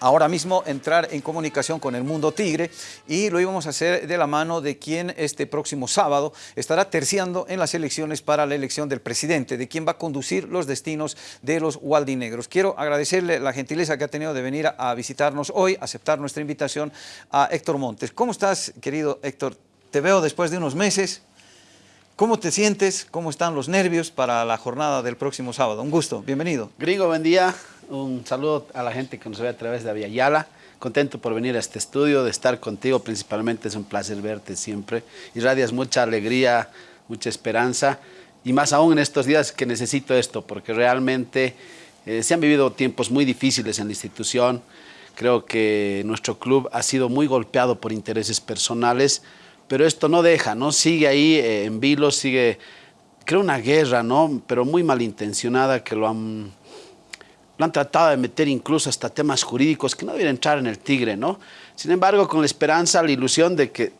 ahora mismo entrar en comunicación con el mundo tigre y lo íbamos a hacer de la mano de quien este próximo sábado estará terciando en las elecciones para la elección del presidente, de quien va a conducir los destinos de los Waldinegros. Quiero agradecerle la gentileza que ha tenido de venir a, visitarnos hoy, aceptar nuestra invitación a Héctor Montes. ¿Cómo estás, querido Héctor? Te veo después de unos meses. ¿Cómo te sientes? ¿Cómo están los nervios para la jornada del próximo sábado? Un gusto, bienvenido. Gringo, buen día. Un saludo a la gente que nos ve a través de Aviala. Contento por venir a este estudio, de estar contigo principalmente. Es un placer verte siempre. Irradias mucha alegría, mucha esperanza. Y más aún en estos días que necesito esto, porque realmente eh, se han vivido tiempos muy difíciles en la institución. Creo que nuestro club ha sido muy golpeado por intereses personales, pero esto no deja, ¿no? Sigue ahí eh, en vilo, sigue, creo, una guerra, ¿no? Pero muy malintencionada que lo han lo han tratado de meter incluso hasta temas jurídicos que no deberían entrar en el tigre, ¿no? Sin embargo, con la esperanza, la ilusión de que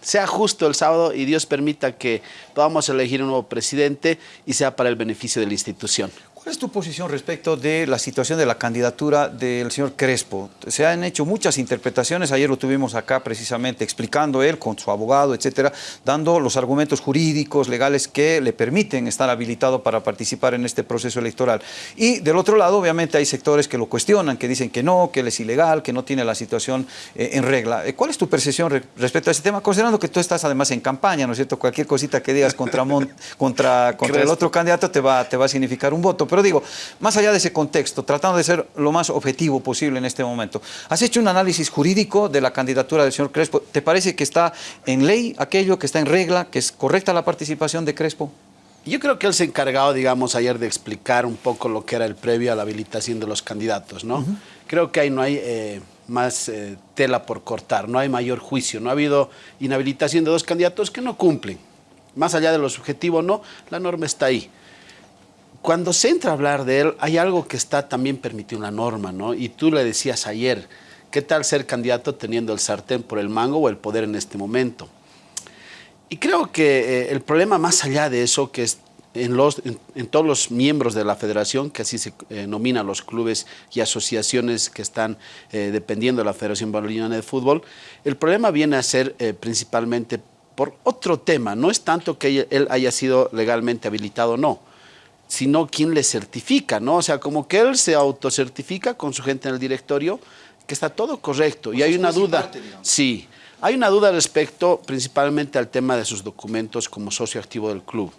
sea justo el sábado y Dios permita que podamos elegir un nuevo presidente y sea para el beneficio de la institución. ¿Cuál es tu posición respecto de la situación de la candidatura del señor Crespo? Se han hecho muchas interpretaciones, ayer lo tuvimos acá precisamente explicando él con su abogado, etcétera, dando los argumentos jurídicos, legales que le permiten estar habilitado para participar en este proceso electoral. Y del otro lado, obviamente, hay sectores que lo cuestionan, que dicen que no, que él es ilegal, que no tiene la situación eh, en regla. Eh, ¿Cuál es tu percepción respecto a ese tema? Considerando que tú estás además en campaña, ¿no es cierto? Cualquier cosita que digas contra, contra, contra el otro candidato te va, te va a significar un voto. Pero digo, más allá de ese contexto, tratando de ser lo más objetivo posible en este momento, ¿has hecho un análisis jurídico de la candidatura del señor Crespo? ¿Te parece que está en ley aquello, que está en regla, que es correcta la participación de Crespo? Yo creo que él se encargado, digamos, ayer de explicar un poco lo que era el previo a la habilitación de los candidatos, ¿no? Creo que ahí no hay eh, más eh, tela por cortar, no hay mayor juicio, no ha habido inhabilitación de dos candidatos que no cumplen. Más allá de lo subjetivo, no, la norma está ahí cuando se entra a hablar de él, hay algo que está también permitido en la norma, ¿no? Y tú le decías ayer, ¿qué tal ser candidato teniendo el sartén por el mango o el poder en este momento? Y creo que eh, el problema más allá de eso, que es en, todos los miembros de la federación, que así se eh, nominan los clubes y asociaciones que están eh, dependiendo de la Federación Boliviana de Fútbol, el problema viene a ser principalmente por otro tema, no es tanto que él haya sido legalmente habilitado o no, sino quien le certifica, ¿no? O sea, como que él se autocertifica con su gente en el directorio, que está todo correcto. y hay una duda, sí, hay una duda respecto principalmente al tema de sus documentos como socio activo del club.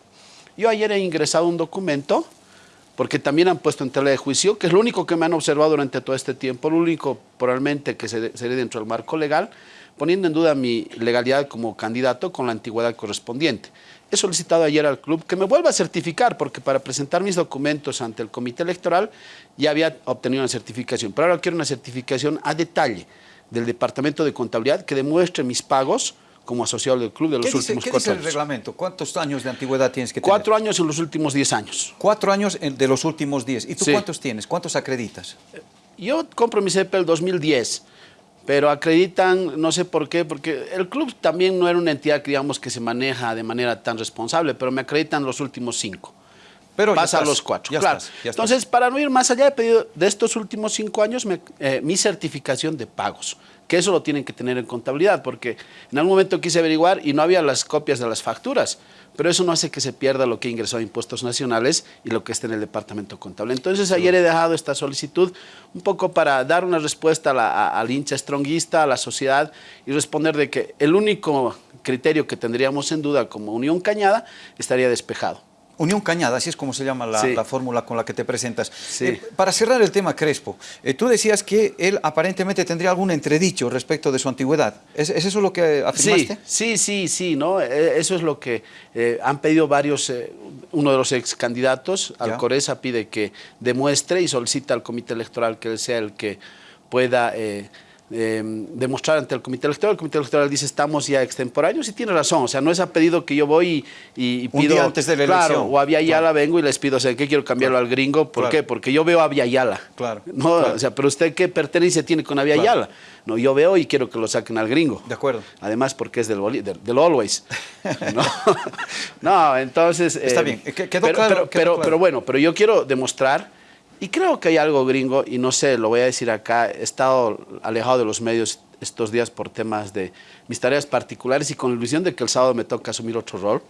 Yo ayer he ingresado un documento, porque también han puesto en tela de juicio, que es lo único que me han observado durante todo este tiempo, lo único probablemente que sería dentro del marco legal, poniendo en duda mi legalidad como candidato con la antigüedad correspondiente. He solicitado ayer al club que me vuelva a certificar, porque para presentar mis documentos ante el comité electoral ya había obtenido una certificación, pero ahora quiero una certificación a detalle del Departamento de Contabilidad que demuestre mis pagos como asociado del club de los últimos ¿qué cuatro dice el reglamento? ¿Cuántos años de antigüedad tienes que tener? Cuatro años en los últimos diez años. Cuatro años de los últimos diez. ¿Y tú cuántos tienes? ¿Cuántos acreditas? Yo compro mi CEP el 2010 pero acreditan, no sé por qué, porque el club también no era una entidad, digamos, que se maneja de manera tan responsable, pero me acreditan los últimos cinco. Pero pasa a los cuatro, claro. Entonces, para no ir más allá, he pedido de estos últimos cinco años eh, mi certificación de pagos que eso lo tienen que tener en contabilidad, porque en algún momento quise averiguar y no había las copias de las facturas, pero eso no hace que se pierda lo que ingresó a impuestos nacionales y lo que está en el departamento contable. Entonces ayer he dejado esta solicitud un poco para dar una respuesta al hincha stronguista, a la sociedad y responder de que el único criterio que tendríamos en duda como Unión Cañada estaría despejado. Unión Cañada, así es como se llama la, fórmula con la que te presentas. Eh, para cerrar el tema Crespo, eh, tú decías que él aparentemente tendría algún entredicho respecto de su antigüedad. ¿Es, eso lo que afirmaste? Sí, sí, sí, ¿no? Eh, eso es lo que han pedido varios, uno de los ex candidatos, Alcoreza, pide que demuestre y solicita al comité electoral que él sea el que pueda Em, demostrar ante el comité electoral. El comité electoral dice estamos ya extemporáneos y tiene razón. O sea, no es a pedido que yo voy y, pido... antes de la claro, o a Via Yala vengo y les pido, o sea, ¿qué quiero cambiarlo al gringo? ¿Por qué? Porque yo veo a Via Yala. Claro. No, o sea, pero usted qué pertenencia tiene con Yala? No, yo veo y quiero que lo saquen al gringo. De acuerdo. Además porque es del, del, Always. no, entonces... Está eh, bien, quedó pero, claro. Pero, pero, bueno, pero yo quiero demostrar Y creo que hay algo gringo, y no sé, lo voy a decir acá, he estado alejado de los medios estos días por temas de mis tareas particulares y con la ilusión de que el sábado me toca asumir otro rol.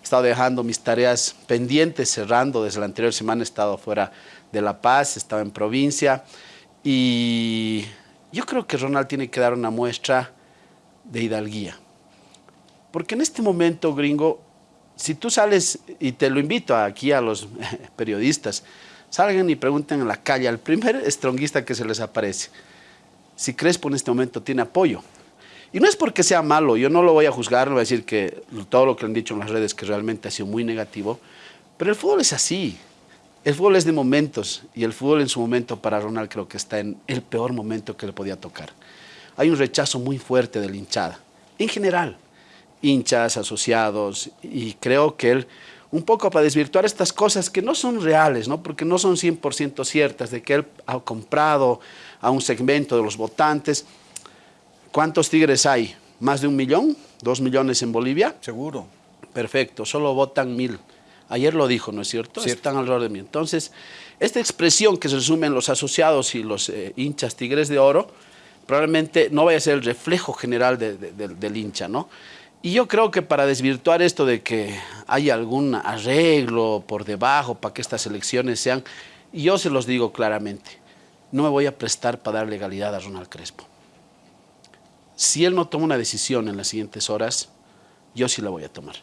He estado dejando mis tareas pendientes, cerrando. Desde la anterior semana he estado fuera de La Paz, he estado en provincia. Y yo creo que Ronald tiene que dar una muestra de hidalguía. Porque en este momento, gringo, si tú sales, y te lo invito aquí a los periodistas, salgan y pregunten en la calle al primer estronguista que se les aparece, si Crespo en este momento tiene apoyo. Y no es porque sea malo, yo no lo voy a juzgar, no voy a decir que todo lo que han dicho en las redes que realmente ha sido muy negativo, pero el fútbol es así. El fútbol es de momentos y el fútbol en su momento para Ronald creo que está en el peor momento que le podía tocar. Hay un rechazo muy fuerte de la hinchada, en general, hinchas, asociados, y creo que él, un poco para desvirtuar estas cosas que no son reales, ¿no? porque no son 100% ciertas, de que él ha comprado a un segmento de los votantes. ¿Cuántos tigres hay? ¿Más de un millón? ¿Dos millones en Bolivia? Seguro. Perfecto, solo votan mil. Ayer lo dijo, ¿no es cierto? Están alrededor de mí. Entonces, esta expresión que se resume en los asociados y los eh, hinchas tigres de oro, probablemente no vaya a ser el reflejo general del hincha, ¿no? Y yo creo que para desvirtuar esto de que hay algún arreglo por debajo para que estas elecciones sean, yo se los digo claramente, no me voy a prestar para dar legalidad a Ronald Crespo. Si él no toma una decisión en las siguientes horas, yo sí la voy a tomar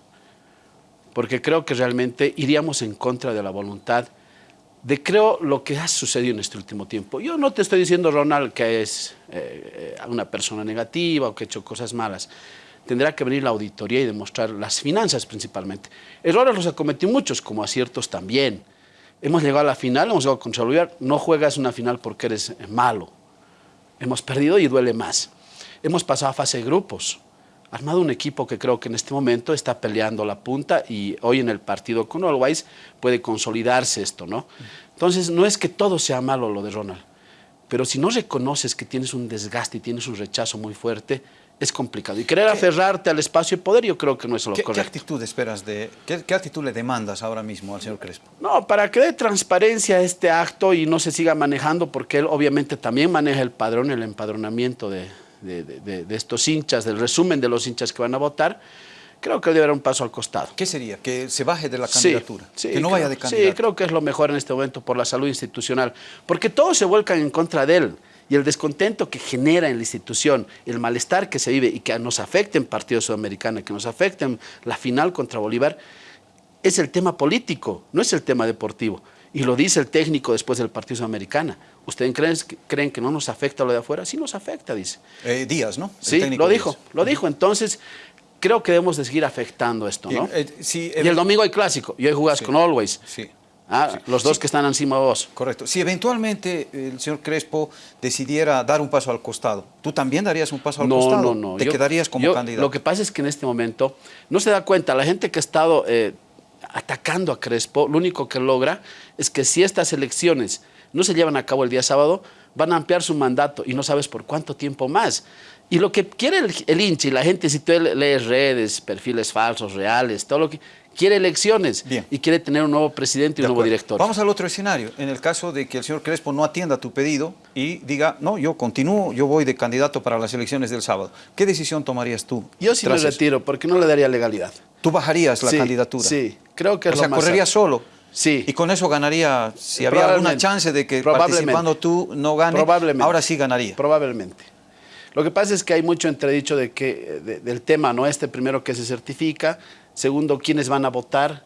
porque creo que realmente iríamos en contra de la voluntad de creo lo que ha sucedido en este último tiempo. Yo no te estoy diciendo, Ronald, que es eh, una persona negativa o que ha hecho cosas malas. Tendrá que venir la auditoría y demostrar las finanzas principalmente. Errores los ha cometido muchos, como aciertos también. Hemos llegado a la final, hemos llegado contra Bolívar. No juegas una final porque eres malo. Hemos perdido y duele más. Hemos pasado a fase de grupos armado un equipo que creo que en este momento está peleando la punta y hoy en el partido con Always puede consolidarse esto, ¿no? Entonces, no es que todo sea malo lo de Ronald, pero si no reconoces que tienes un desgaste y tienes un rechazo muy fuerte, es complicado. Y querer aferrarte al espacio de poder yo creo que no es lo correcto. ¿Qué actitud esperas de, qué, actitud le demandas ahora mismo al señor Crespo? No, para que dé transparencia a este acto y no se siga manejando, porque él obviamente también maneja el padrón, el empadronamiento de, de, estos hinchas, del resumen de los hinchas que van a votar, creo que debe haber un paso al costado. ¿Qué sería? ¿Que se baje de la candidatura? ¿Que no vaya de candidato? Sí, creo que es lo mejor en este momento por la salud institucional, porque todos se vuelcan en contra de él y el descontento que genera en la institución, el malestar que se vive y que nos afecta en Partido Sudamericano, que nos afecta en la final contra Bolívar, es el tema político, no es el tema deportivo. Y lo dice el técnico después del Partido Sudamericana. ¿Ustedes creen, creen, que no nos afecta lo de afuera? Sí nos afecta, dice. Eh, Díaz, ¿no? sí, lo dijo, lo dijo. Entonces, creo que debemos de seguir afectando esto, ¿no? Eh, y el domingo hay clásico, y hoy jugás con Always. Sí. Ah, los dos que están encima de vos. Correcto. Si eventualmente el señor Crespo decidiera dar un paso al costado, ¿tú también darías un paso al costado? No, no, no. ¿Te quedarías como candidato? Lo que pasa es que en este momento no se da cuenta, la gente que ha estado eh, atacando a Crespo, lo único que logra es que si estas elecciones no se llevan a cabo el día sábado, van a ampliar su mandato y no sabes por cuánto tiempo más. Y lo que quiere el, el hincha y la gente, si tú lees redes, perfiles falsos, reales, todo lo que... Quiere elecciones y quiere tener un nuevo presidente y un nuevo director. Vamos al otro escenario. En el caso de que el señor Crespo no atienda tu pedido y diga, no, yo continúo, yo voy de candidato para las elecciones del sábado. ¿Qué decisión tomarías tú? Yo sí me retiro porque no le daría legalidad. ¿Tú bajarías la candidatura? Sí, creo que es o sea, correría solo. Sí. Y con eso ganaría, si había alguna chance de que participando tú no gane, ahora sí ganaría. Probablemente. Lo que pasa es que hay mucho entredicho de que, del tema, ¿no? Este primero que se certifica, segundo, quiénes van a votar.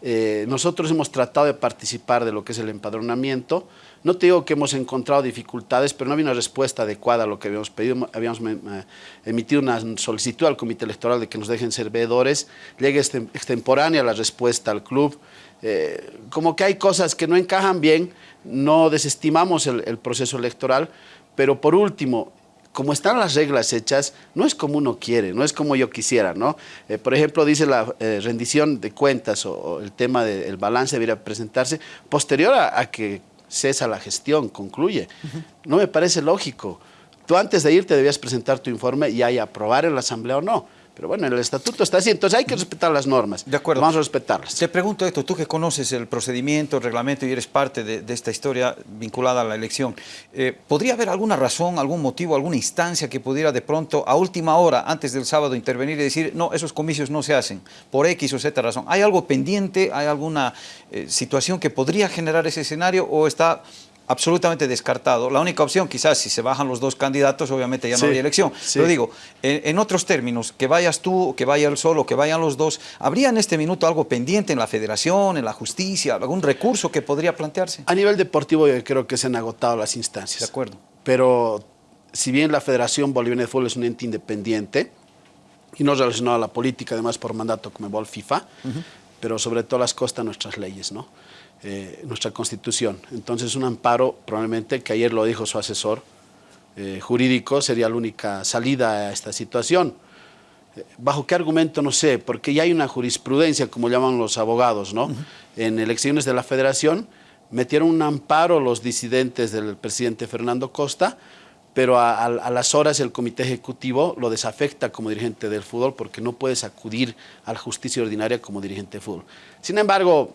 Eh, nosotros hemos tratado de participar de lo que es el empadronamiento. No te digo que hemos encontrado dificultades, pero no había una respuesta adecuada a lo que habíamos pedido. Habíamos eh, emitido una solicitud al comité electoral de que nos dejen ser veedores. Llega extemporánea la respuesta al club. Eh, como que hay cosas que no encajan bien, no desestimamos el, proceso electoral, pero por último, como están las reglas hechas, no es como uno quiere, no es como yo quisiera, ¿no? Eh, por ejemplo, dice la eh, rendición de cuentas o, el tema del balance debería presentarse posterior a, que cesa la gestión, concluye. No me parece lógico. Tú antes de irte debías presentar tu informe y ahí aprobar en la asamblea o no Pero bueno, el estatuto está así, entonces hay que respetar las normas. De acuerdo. Vamos a respetarlas. Te pregunto esto, tú que conoces el procedimiento, el reglamento y eres parte de, esta historia vinculada a la elección, eh, ¿podría haber alguna razón, algún motivo, alguna instancia que pudiera de pronto a última hora, antes del sábado, intervenir y decir, no, esos comicios no se hacen, por X o Z razón? ¿Hay algo pendiente? ¿Hay alguna eh, situación que podría generar ese escenario o está absolutamente descartado. La única opción, quizás, si se bajan los dos candidatos, obviamente ya no habría elección. Pero digo, en, otros términos, que vayas tú, que vaya el solo, que vayan los dos, ¿habría en este minuto algo pendiente en la federación, en la justicia, algún recurso que podría plantearse? A nivel deportivo yo creo que se han agotado las instancias. De acuerdo. Pero si bien la Federación Boliviana de Fútbol es un ente independiente y no relacionado a la política, además por mandato como el FIFA, pero sobre todo las costas nuestras leyes, ¿no? Eh, nuestra constitución. Entonces un amparo, probablemente, que ayer lo dijo su asesor eh, jurídico, sería la única salida a esta situación. Eh, ¿Bajo qué argumento? No sé, porque ya hay una jurisprudencia, como llaman los abogados, ¿no? En elecciones de la federación metieron un amparo los disidentes del presidente Fernando Costa, pero a, las horas el comité ejecutivo lo desafecta como dirigente del fútbol porque no puedes acudir a la justicia ordinaria como dirigente de fútbol. Sin embargo,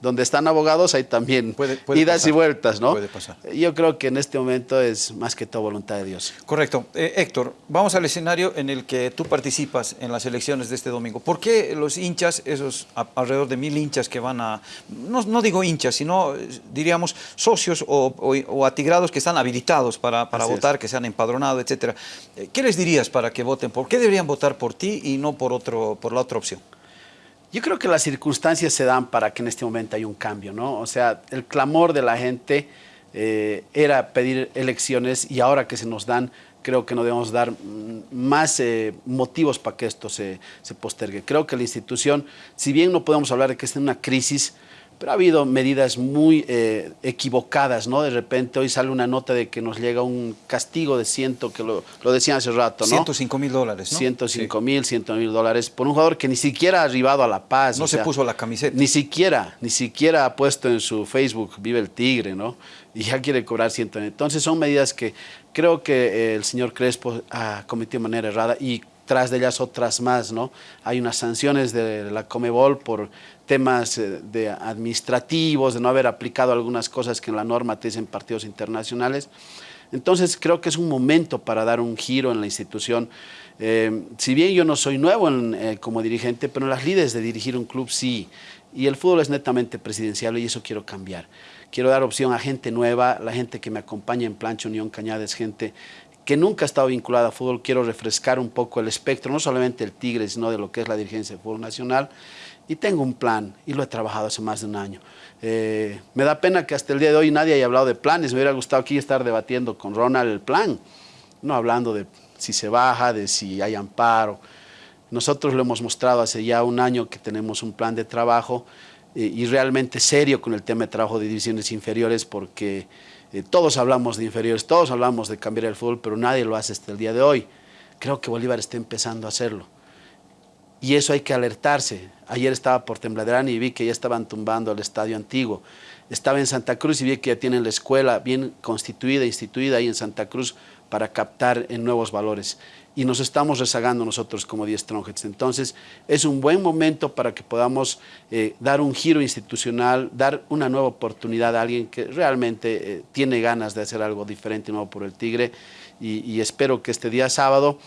donde están abogados hay también idas y vueltas, ¿no? Puede pasar. Yo creo que en este momento es más que todo voluntad de Dios. Correcto. Eh, Héctor, vamos al escenario en el que tú participas en las elecciones de este domingo. ¿Por qué los hinchas, esos alrededor de mil hinchas que van a, no, digo hinchas, sino diríamos socios o, atigrados que están habilitados para, votar, que se han empadronado, etcétera? Eh, ¿Qué les dirías para que voten? ¿Por qué deberían votar por ti y no por, otro, por la otra opción? Yo creo que las circunstancias se dan para que en este momento haya un cambio, ¿no? O sea, el clamor de la gente eh, era pedir elecciones y ahora que se nos dan, creo que no debemos dar mm, más eh, motivos para que esto se, se postergue. Creo que la institución, si bien no podemos hablar de que esté en una crisis, pero ha habido medidas muy eh, equivocadas, ¿no? De repente hoy sale una nota de que nos llega un castigo de ciento, que lo, lo decían hace rato, ¿no? 105 mil dólares, ¿no? 105 mil, 100 mil dólares por un jugador que ni siquiera ha arribado a La Paz. No se puso la camiseta. Ni siquiera, ni siquiera ha puesto en su Facebook, vive el tigre, ¿no? Y ya quiere cobrar 100 Entonces son medidas que creo que eh, el señor Crespo ha cometido de manera errada y tras de ellas otras más, ¿no? Hay unas sanciones de la Comebol por temas eh, de administrativos, de no haber aplicado algunas cosas que en la norma te dicen partidos internacionales. Entonces creo que es un momento para dar un giro en la institución. Eh, si bien yo no soy nuevo eh, como dirigente, pero las líderes de dirigir un club sí. Y el fútbol es netamente presidencial y eso quiero cambiar. Quiero dar opción a gente nueva, la gente que me acompaña en Plancha Unión Cañada es gente que nunca ha estado vinculada a fútbol. Quiero refrescar un poco el espectro, no solamente el Tigre, sino de lo que es la dirigencia del fútbol nacional y tengo un plan y lo he trabajado hace más de un año. Eh, me da pena que hasta el día de hoy nadie haya hablado de planes. Me hubiera gustado aquí estar debatiendo con Ronald el plan, no hablando de si se baja, de si hay amparo. Nosotros lo hemos mostrado hace ya un año que tenemos un plan de trabajo eh, y realmente serio con el tema de trabajo de divisiones inferiores porque todos hablamos de inferiores, todos hablamos de cambiar el fútbol, pero nadie lo hace hasta el día de hoy. Creo que Bolívar está empezando a hacerlo. Y eso hay que alertarse. Ayer estaba por Tembladerán y vi que ya estaban tumbando el estadio antiguo. Estaba en Santa Cruz y vi que ya tienen la escuela bien constituida, instituida ahí en Santa Cruz para captar en nuevos valores. Y nos estamos rezagando nosotros como 10 Strongheads. Entonces, es un buen momento para que podamos eh, dar un giro institucional, dar una nueva oportunidad a alguien que realmente eh, tiene ganas de hacer algo diferente nuevo por el Tigre. y espero que este día sábado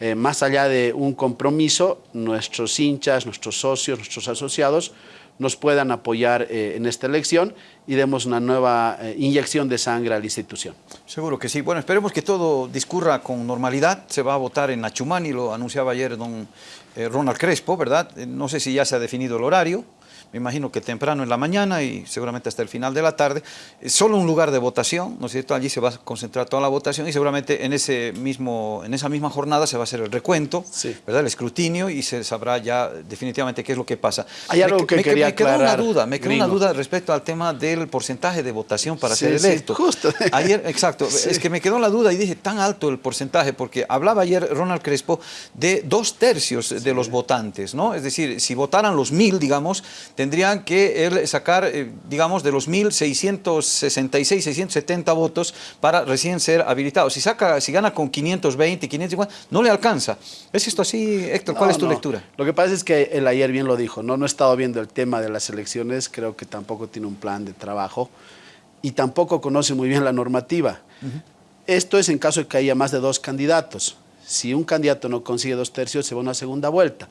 eh, más allá de un compromiso, nuestros hinchas, nuestros socios, nuestros asociados nos puedan apoyar eh, en esta elección y demos una nueva eh, inyección de sangre a la institución. Seguro que sí. Bueno, esperemos que todo discurra con normalidad. Se va a votar en Nachumani, lo anunciaba ayer don Ronald Crespo, ¿verdad? No sé si ya se ha definido el horario me imagino que temprano en la mañana y seguramente hasta el final de la tarde, solo un lugar de votación, ¿no es cierto? Allí se va a concentrar toda la votación y seguramente en, ese mismo, en esa misma jornada se va a hacer el recuento, ¿verdad? El escrutinio y se sabrá ya definitivamente qué es lo que pasa. Hay algo que quería me quedó una duda, me quedó una duda respecto al tema del porcentaje de votación para ser electo. justo. Ayer, exacto, es que me quedó la duda y dije, tan alto el porcentaje, porque hablaba ayer Ronald Crespo de dos tercios de los votantes, ¿no? Es decir, si votaran los mil, digamos, tendrían que sacar, eh, digamos, de los 1.666, 670 votos para recién ser habilitado. Si, saca, si gana con 520, 550, no le alcanza. ¿Es esto así, Héctor? ¿Cuál es tu lectura? Lo que pasa es que él ayer bien lo dijo, ¿no? no he estado viendo el tema de las elecciones, creo que tampoco tiene un plan de trabajo y tampoco conoce muy bien la normativa. Esto es en caso de que haya más de dos candidatos. Si un candidato no consigue dos tercios, se va a una segunda vuelta.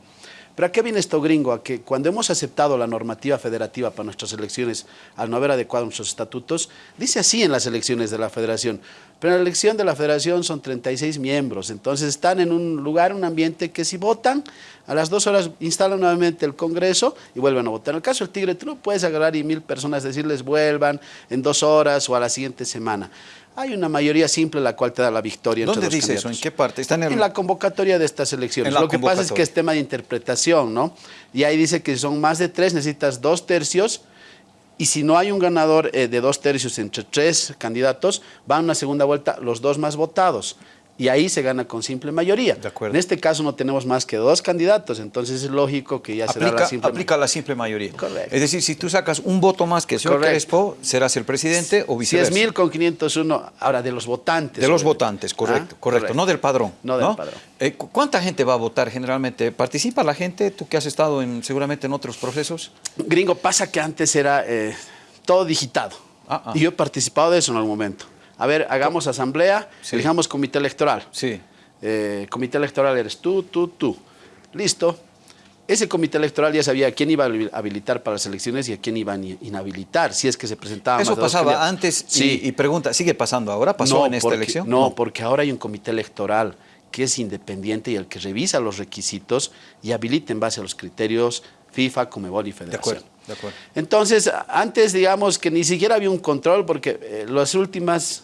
Pero ¿a qué viene esto gringo? A que cuando hemos aceptado la normativa federativa para nuestras elecciones, al no haber adecuado nuestros estatutos, dice así en las elecciones de la federación. Pero en la elección de la federación son 36 miembros, entonces están en un lugar, un ambiente que si votan, a las dos horas instalan nuevamente el Congreso y vuelven a votar. En el caso del Tigre, tú no puedes agarrar y mil personas decirles vuelvan en dos horas o a la siguiente semana. Hay una mayoría simple la cual te da la victoria entre ¿Dónde dice eso? ¿En qué parte? ¿Está en, la convocatoria de estas elecciones. Lo que pasa es que es tema de interpretación, ¿no? Y ahí dice que si son más de tres, necesitas dos tercios, y si no hay un ganador eh, de dos tercios entre tres candidatos, va a una segunda vuelta los dos más votados y ahí se gana con simple mayoría. En este caso no tenemos más que dos candidatos, entonces es lógico que ya se da la simple Aplica la simple mayoría. Es decir, si tú sacas un voto más que el señor Crespo, serás el presidente o viceversa. 10 mil con 501, ahora de los votantes. De los votantes, correcto, ah, correcto, no del padrón. No, del padrón. Eh, ¿Cuánta gente va a votar generalmente? ¿Participa la gente, tú que has estado en, seguramente en otros procesos? Gringo, pasa que antes era eh, todo digitado. Ah, ah. Y yo he participado de eso en algún momento a ver, hagamos asamblea, elijamos comité electoral. Sí. Eh, comité electoral eres tú, tú, tú. Listo. Ese comité electoral ya sabía a quién iba a habilitar para las elecciones y a quién iba a inhabilitar, si es que se presentaba Eso pasaba antes sí. y, pregunta, ¿sigue pasando ahora? ¿Pasó en esta elección? No, porque ahora hay un comité electoral que es independiente y el que revisa los requisitos y habilita en base a los criterios FIFA, Comebol y Federación. De acuerdo, de acuerdo. Entonces, antes digamos que ni siquiera había un control porque eh, las últimas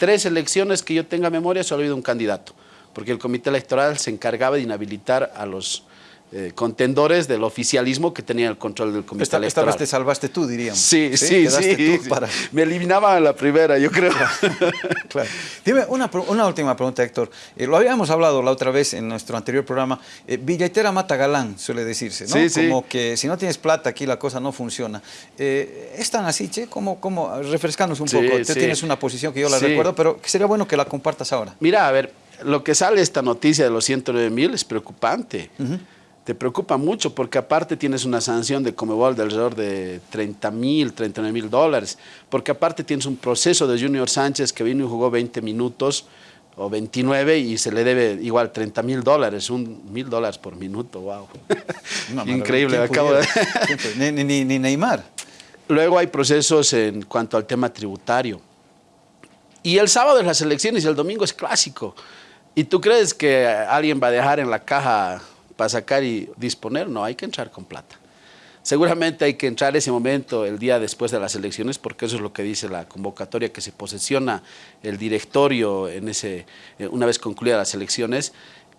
tres elecciones que yo tenga memoria solo ha habido un candidato, porque el comité electoral se encargaba de inhabilitar a los eh, contendores del oficialismo que tenían el control del comité electoral. Esta vez te salvaste tú, diríamos. Sí, sí, sí. Me eliminaba en la primera, yo creo. claro. Dime una, una, última pregunta, Héctor. Eh, lo habíamos hablado la otra vez en nuestro anterior programa. Eh, billetera mata galán, suele decirse, ¿no? Sí, Como que si no tienes plata aquí la cosa no funciona. Eh, ¿Es tan así, Che? ¿Cómo, cómo? Refrescanos un poco. Tú tienes una posición que yo la recuerdo, pero sería bueno que la compartas ahora. Mira, a ver, lo que sale esta noticia de los 109 mil es preocupante te preocupa mucho porque aparte tienes una sanción de Comebol de alrededor de 30 mil, 39 mil dólares, porque aparte tienes un proceso de Junior Sánchez que vino y jugó 20 minutos o 29 y se le debe igual 30 mil dólares, un mil dólares por minuto, wow. Increíble, acabo de... ni, ni, ni Neymar. Luego hay procesos en cuanto al tema tributario. Y el sábado es las elecciones y el domingo es clásico. ¿Y tú crees que alguien va a dejar en la caja para sacar y disponer, no, hay que entrar con plata. Seguramente hay que entrar ese momento el día después de las elecciones, porque eso es lo que dice la convocatoria, que se posesiona el directorio en ese, eh, una vez concluidas las elecciones,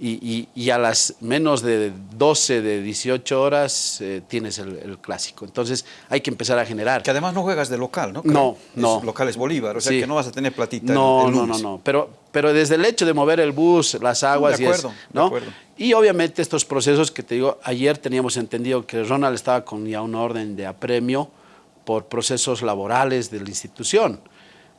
y, a las menos de 12, de 18 horas eh, tienes el, clásico. Entonces hay que empezar a generar. Que además no juegas de local, ¿no? No, no. local es Bolívar, o sea que no vas a tener platita No, no, no, no. Pero, pero desde el hecho de mover el bus, las aguas de acuerdo, y ¿no? De acuerdo. Y obviamente estos procesos que te digo, ayer teníamos entendido que Ronald estaba con ya una orden de apremio por procesos laborales de la institución.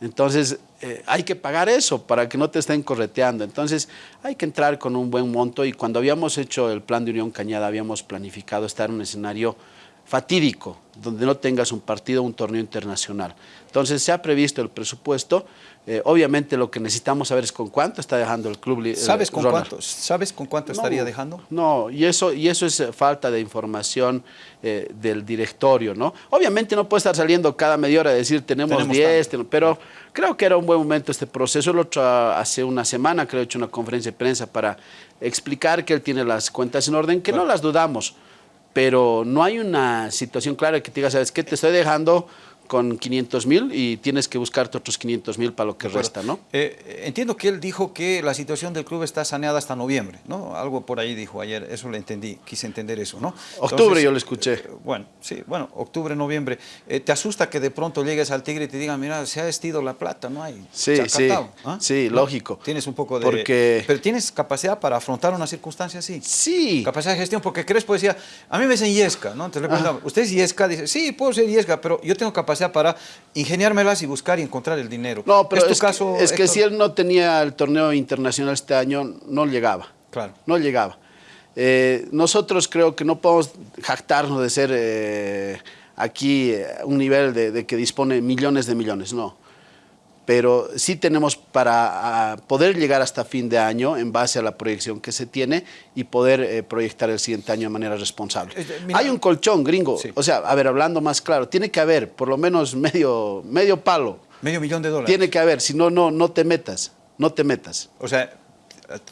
Entonces, eh, hay que pagar eso para que no te estén correteando. Entonces, hay que entrar con un buen monto y cuando habíamos hecho el plan de Unión Cañada, habíamos planificado estar en un escenario fatídico, donde no tengas un partido, un torneo internacional. Entonces, se ha previsto el presupuesto eh, obviamente lo que necesitamos saber es con cuánto está dejando el club. Eh, ¿Sabes con cuánto, ¿Sabes con cuánto estaría dejando? No, y eso, y eso es eh, falta de información del directorio, ¿no? Obviamente no puede estar saliendo cada media hora a decir tenemos 10, pero creo que era un buen momento este proceso. El otro hace una semana creo he hecho una conferencia de prensa para explicar que él tiene las cuentas en orden, que no las dudamos, pero no hay una situación clara que te diga, ¿sabes qué? Te estoy dejando con 500 mil y tienes que buscarte otros 500 mil para lo que resta, ¿no? Eh, entiendo que él dijo que la situación del club está saneada hasta noviembre, ¿no? Algo por ahí dijo ayer, eso lo entendí, quise entender eso, ¿no? Octubre yo lo escuché. Eh, bueno, sí, bueno, octubre, noviembre. Eh, ¿Te asusta que de pronto llegues al Tigre y te digan, mira, se ha vestido la plata, no hay? Sí, sí, ¿ah? sí, lógico. Tienes un poco de... Porque... Pero tienes capacidad para afrontar una circunstancia así. Sí. Capacidad de gestión, porque Crespo decía, a mí me dicen Yesca, ¿no? Entonces le preguntaba, ¿usted es Yesca? Dice, sí, puedo ser Yesca, pero yo tengo capacidad para ingeniármelas y buscar y encontrar el dinero. No, pero es, caso, que, es que si él no tenía el torneo internacional este año, no llegaba. Claro. No llegaba. Eh, nosotros creo que no podemos jactarnos de ser eh, aquí eh, un nivel de, de, que dispone millones de millones, no pero sí tenemos para poder llegar hasta fin de año en base a la proyección que se tiene y poder eh, proyectar el siguiente año de manera responsable. Hay un colchón gringo, o sea, a ver, hablando más claro, tiene que haber por lo menos medio, medio palo. Medio millón de dólares. Tiene que haber, si no, no, no te metas, no te metas. O sea,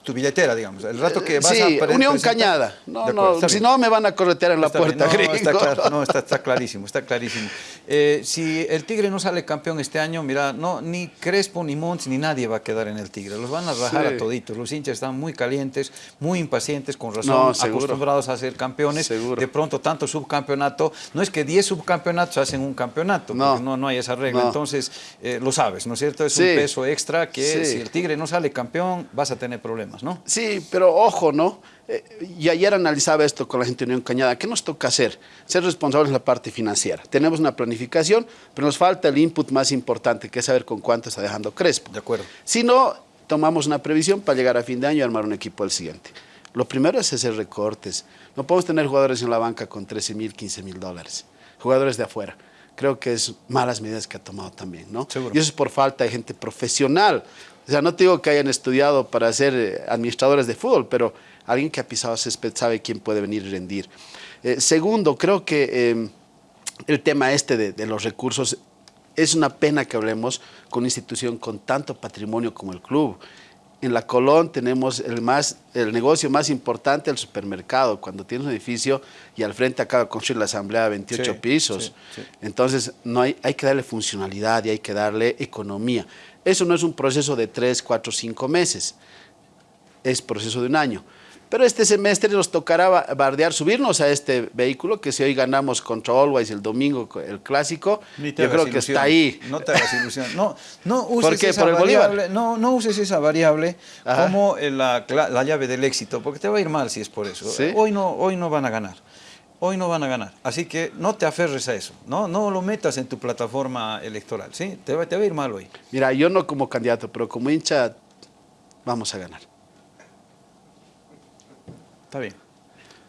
tu billetera, digamos. El rato que vas sí, Unión Cañada. No, no, si no me van a corretear en la puerta. No, está, claro, no está, clarísimo, está clarísimo. Eh, si el Tigre no sale campeón este año, mira, no, ni Crespo, ni Monts, ni nadie va a quedar en el Tigre. Los van a rajar a toditos. Los hinchas están muy calientes, muy impacientes, con razón, acostumbrados a ser campeones. De pronto, tanto subcampeonato, no es que 10 subcampeonatos hacen un campeonato, no, no, no hay esa regla. Entonces, eh, lo sabes, ¿no es cierto? Es un peso extra que si el Tigre no sale campeón, vas a tener problemas, ¿no? Sí, pero ojo, ¿no? Eh, y ayer analizaba esto con la gente de Unión Cañada. ¿Qué nos toca hacer? Ser responsables de la parte financiera. Tenemos una planificación, pero nos falta el input más importante, que es saber con cuánto está dejando Crespo. De acuerdo. Si no, tomamos una previsión para llegar a fin de año y armar un equipo al siguiente. Lo primero es hacer recortes. No podemos tener jugadores en la banca con 13 mil, 15 mil dólares. Jugadores de afuera creo que es malas medidas que ha tomado también, ¿no? Seguro. Y eso es por falta de gente profesional. O sea, no te digo que hayan estudiado para ser eh, administradores de fútbol, pero alguien que ha pisado césped sabe quién puede venir y rendir. Eh, segundo, creo que em, el tema este de, de, los recursos es una pena que hablemos con una institución con tanto patrimonio como el club. En la Colón tenemos el, más, el negocio más importante, el supermercado, cuando tienes un edificio y al frente acaba de construir la asamblea de 28 sí, pisos. Sí, sí. Entonces no hay, hay que darle funcionalidad y hay que darle economía. Eso no es un proceso de 3, 4, 5 meses, es proceso de un año. Pero este semestre nos tocará bardear, subirnos a este vehículo, que si hoy ganamos contra Always el domingo, el clásico, yo creo ilusión. que está ahí. No te hagas ilusión. No, no uses ¿Por qué? Esa ¿Por el variable, no, no uses esa variable Ajá. como la, la, llave del éxito, porque te va a ir mal si es por eso. ¿Sí? Hoy, no, hoy no van a ganar. Hoy no van a ganar. Así que no te aferres a eso. No, no lo metas en tu plataforma electoral. ¿sí? Te, va, te va a ir mal hoy. Mira, yo no como candidato, pero como hincha vamos a ganar. Está bien.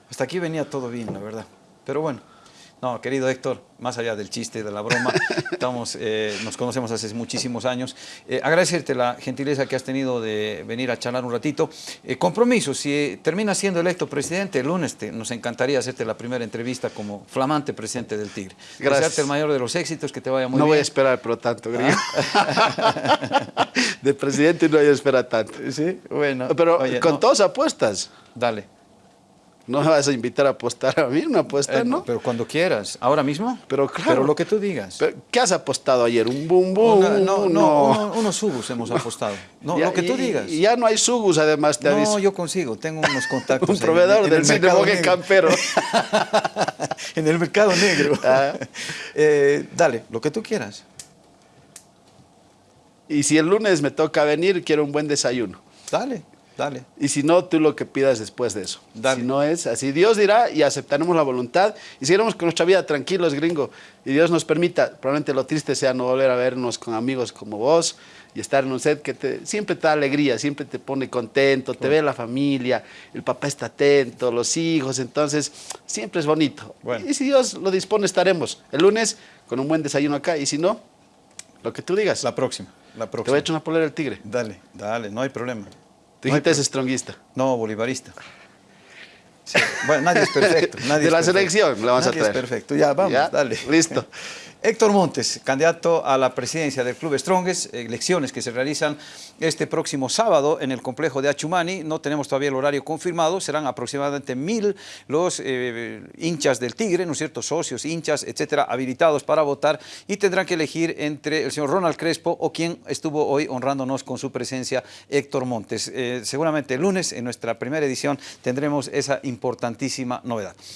Hasta aquí venía todo bien, la verdad. Pero bueno. No, querido Héctor, más allá del chiste, de la broma, estamos, eh, nos conocemos hace muchísimos años. Eh, agradecerte la gentileza que has tenido de venir a charlar un ratito. Eh, compromiso, si terminas siendo electo presidente el lunes, te, nos encantaría hacerte la primera entrevista como flamante presidente del Tigre. Gracias. Desearte el mayor de los éxitos, que te vaya muy no bien. No voy a esperar, pero tanto, ¿Ah? De presidente no voy a esperar tanto. Sí, bueno. Pero oye, con no. todas apuestas. Dale. No me vas a invitar a apostar a mí, una apuesta, Eh, ¿no? Pero cuando quieras. ¿Ahora mismo? Pero claro. Pero lo que tú digas. ¿Qué has apostado ayer? ¿Un bum bum? Una- no, no, uno- unos subus hemos apostado. No, Ya- lo que tú y- digas. Y ya no hay subus, además, te aviso. No, yo consigo, tengo unos contactos. Un ahí proveedor en del el cine. Campero. en el mercado negro. Ah. Eh, dale, lo que tú quieras. Y si el lunes me toca venir, quiero un buen desayuno. Dale, dale. Y si no, tú lo que pidas después de eso. Dale. Si no es así, Dios dirá y aceptaremos la voluntad y seguiremos con nuestra vida tranquilos, gringo. Y Dios nos permita, probablemente lo triste sea no volver a vernos con amigos como vos y estar en un set que te, siempre te da alegría, siempre te pone contento, te ve la familia, el papá está atento, los hijos, entonces siempre es bonito. Bueno. Y si Dios lo dispone, estaremos el lunes con un buen desayuno acá y si no, lo que tú digas. La próxima, la te voy próxima. a echar una polera del tigre. Dale, dale, no hay problema. Tú No hay dijiste es stronguista. No, bolivarista. Sí, Bueno, nadie es perfecto. Nadie De es la perfecto. selección la vamos a Nadie traer. es perfecto. Ya, vamos, ¿Ya? dale. Listo. Héctor Montes, candidato a la presidencia del Club Strongest, elecciones que se realizan este próximo sábado en el complejo de Achumani. No tenemos todavía el horario confirmado, serán aproximadamente mil los eh, hinchas del Tigre, ¿no es cierto? Socios, hinchas, etcétera, habilitados para votar y tendrán que elegir entre el señor Ronald Crespo o quien estuvo hoy honrándonos con su presencia, Héctor Montes. Eh, seguramente el lunes, en nuestra primera edición, tendremos esa importantísima novedad.